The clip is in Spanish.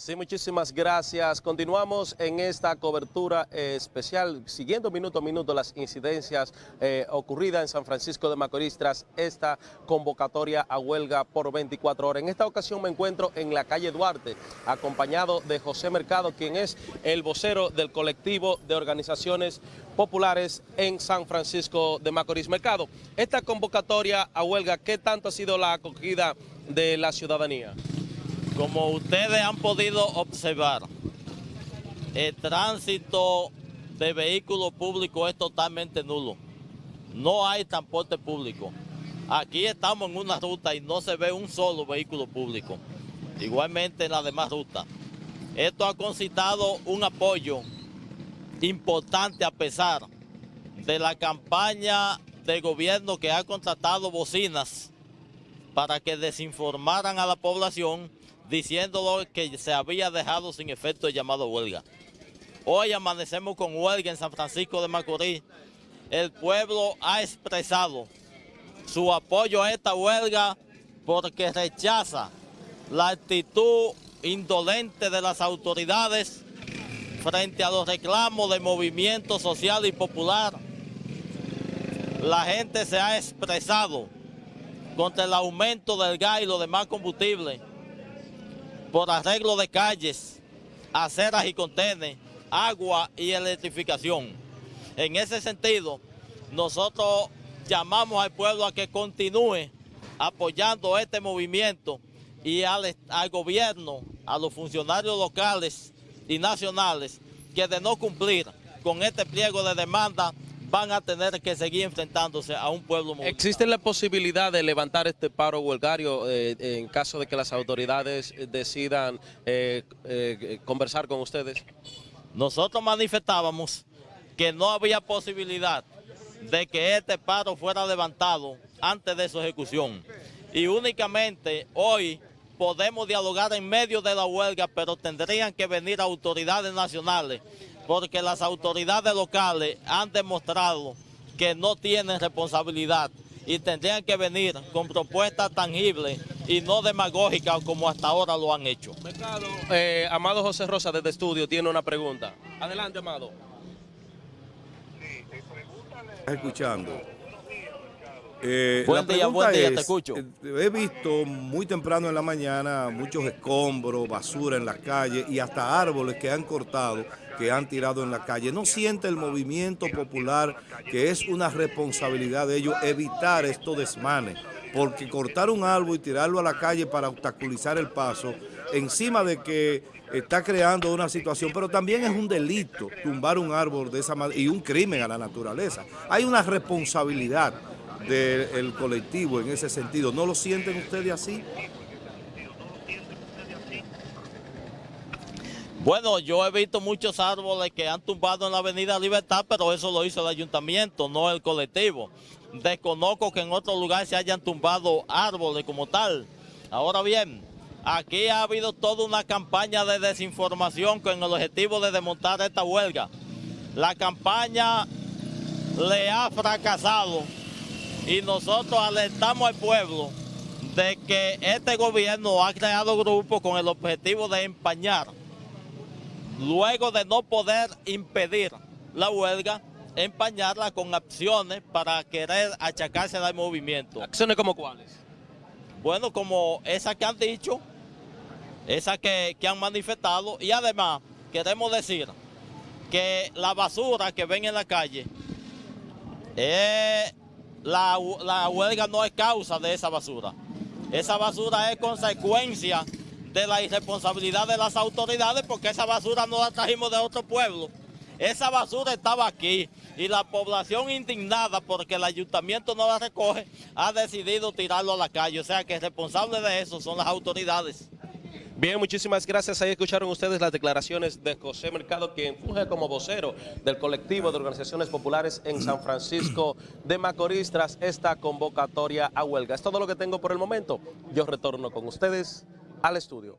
Sí, muchísimas gracias. Continuamos en esta cobertura eh, especial, siguiendo minuto a minuto las incidencias eh, ocurridas en San Francisco de Macorís tras esta convocatoria a huelga por 24 horas. En esta ocasión me encuentro en la calle Duarte, acompañado de José Mercado, quien es el vocero del colectivo de organizaciones populares en San Francisco de Macorís. Mercado, esta convocatoria a huelga, ¿qué tanto ha sido la acogida de la ciudadanía? Como ustedes han podido observar, el tránsito de vehículos públicos es totalmente nulo. No hay transporte público. Aquí estamos en una ruta y no se ve un solo vehículo público. Igualmente en las demás rutas. Esto ha concitado un apoyo importante a pesar de la campaña de gobierno que ha contratado bocinas para que desinformaran a la población diciéndolo que se había dejado sin efecto el llamado huelga. Hoy amanecemos con huelga en San Francisco de Macorís. El pueblo ha expresado su apoyo a esta huelga porque rechaza la actitud indolente de las autoridades frente a los reclamos del movimiento social y popular. La gente se ha expresado contra el aumento del gas y los demás combustibles por arreglo de calles, aceras y contenes, agua y electrificación. En ese sentido, nosotros llamamos al pueblo a que continúe apoyando este movimiento y al, al gobierno, a los funcionarios locales y nacionales, que de no cumplir con este pliego de demanda van a tener que seguir enfrentándose a un pueblo movilizado. ¿Existe la posibilidad de levantar este paro huelgario eh, en caso de que las autoridades decidan eh, eh, conversar con ustedes? Nosotros manifestábamos que no había posibilidad de que este paro fuera levantado antes de su ejecución. Y únicamente hoy podemos dialogar en medio de la huelga, pero tendrían que venir autoridades nacionales porque las autoridades locales han demostrado que no tienen responsabilidad y tendrían que venir con propuestas tangibles y no demagógicas como hasta ahora lo han hecho. Eh, Amado José Rosa desde estudio tiene una pregunta. Adelante, Amado. Escuchando. Eh, buen día, buen día, te escucho. Eh, he visto muy temprano en la mañana muchos escombros, basura en las calles y hasta árboles que han cortado, que han tirado en la calle. ¿No siente el movimiento popular que es una responsabilidad de ellos evitar estos desmanes? Porque cortar un árbol y tirarlo a la calle para obstaculizar el paso, encima de que está creando una situación, pero también es un delito tumbar un árbol de esa manera y un crimen a la naturaleza. Hay una responsabilidad del colectivo en ese sentido. ¿No lo sienten ustedes así? Bueno, yo he visto muchos árboles que han tumbado en la avenida Libertad, pero eso lo hizo el ayuntamiento, no el colectivo. Desconozco que en otro lugar se hayan tumbado árboles como tal. Ahora bien, aquí ha habido toda una campaña de desinformación con el objetivo de desmontar esta huelga. La campaña le ha fracasado y nosotros alertamos al pueblo de que este gobierno ha creado grupos con el objetivo de empañar, luego de no poder impedir la huelga, empañarla con acciones para querer achacarse al movimiento. ¿Acciones como cuáles? Bueno, como esas que han dicho, esas que, que han manifestado y además queremos decir que la basura que ven en la calle es la, huelga no es causa de esa basura. Esa basura es consecuencia de la irresponsabilidad de las autoridades porque esa basura no la trajimos de otro pueblo. Esa basura estaba aquí y la población indignada porque el ayuntamiento no la recoge ha decidido tirarlo a la calle. O sea que el responsable de eso son las autoridades. Bien, muchísimas gracias. Ahí escucharon ustedes las declaraciones de José Mercado, quien funge como vocero del colectivo de organizaciones populares en San Francisco de Macorís tras esta convocatoria a huelga. Es todo lo que tengo por el momento. Yo retorno con ustedes al estudio.